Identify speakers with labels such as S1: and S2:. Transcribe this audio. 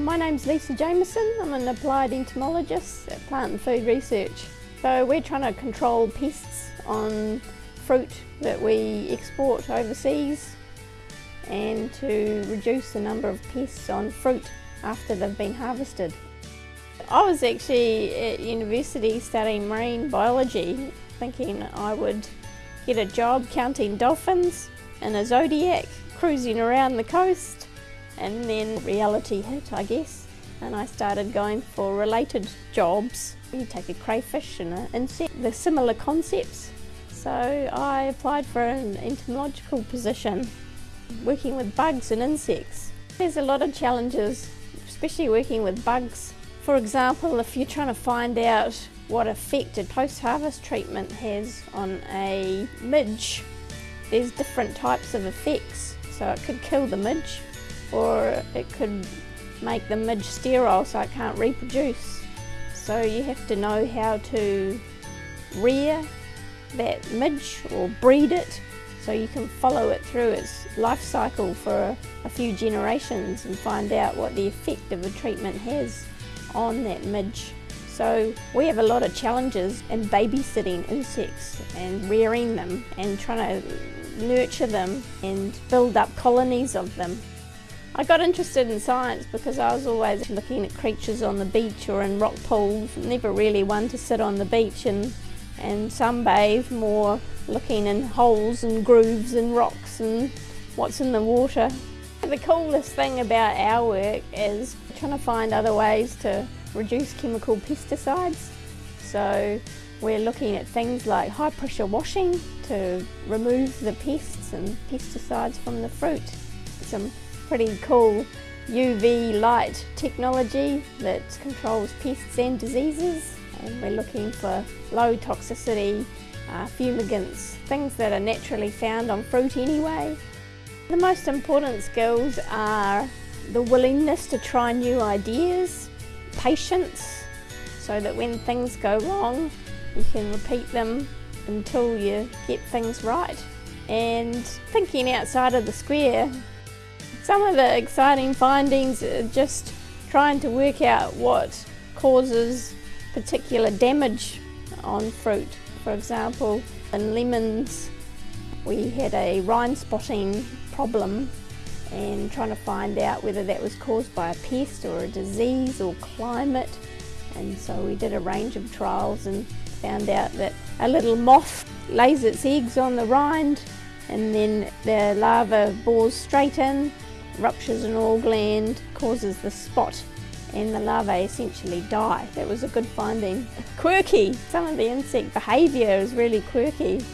S1: My name's Lisa Jamieson. I'm an applied entomologist at Plant and Food Research. So we're trying to control pests on fruit that we export overseas and to reduce the number of pests on fruit after they've been harvested. I was actually at university studying marine biology thinking I would get a job counting dolphins in a Zodiac cruising around the coast and then reality hit I guess and I started going for related jobs. You take a crayfish and an insect, they're similar concepts. So I applied for an entomological position working with bugs and insects. There's a lot of challenges, especially working with bugs. For example, if you're trying to find out what effect a post-harvest treatment has on a midge, there's different types of effects. So it could kill the midge or it could make the midge sterile so it can't reproduce. So you have to know how to rear that midge or breed it so you can follow it through its life cycle for a, few generations and find out what the effect of the treatment has on that midge. So we have a lot of challenges in babysitting insects and rearing them and trying to nurture them and build up colonies of them. I got interested in science because I was always looking at creatures on the beach or in rock pools, never really one to sit on the beach and, and sunbathe, more looking in holes and grooves and rocks and what's in the water. The coolest thing about our work is trying to find other ways to reduce chemical pesticides. So we're looking at things like high pressure washing to remove the pests and pesticides from the fruit. Some pretty cool UV light technology that controls pests and diseases and we're looking for low toxicity uh, fumigants, things that are naturally found on fruit anyway. The most important skills are the willingness to try new ideas, patience, so that when things go wrong you can repeat them until you get things right and thinking outside of the square some of the exciting findings are just trying to work out what causes particular damage on fruit. For example, in lemons we had a rind spotting problem and trying to find out whether that was caused by a pest or a disease or climate and so we did a range of trials and found out that a little moth lays its eggs on the rind and then the larva bores straight in ruptures an oil gland, causes the spot and the larvae essentially die. That was a good finding. Quirky, some of the insect behaviour is really quirky.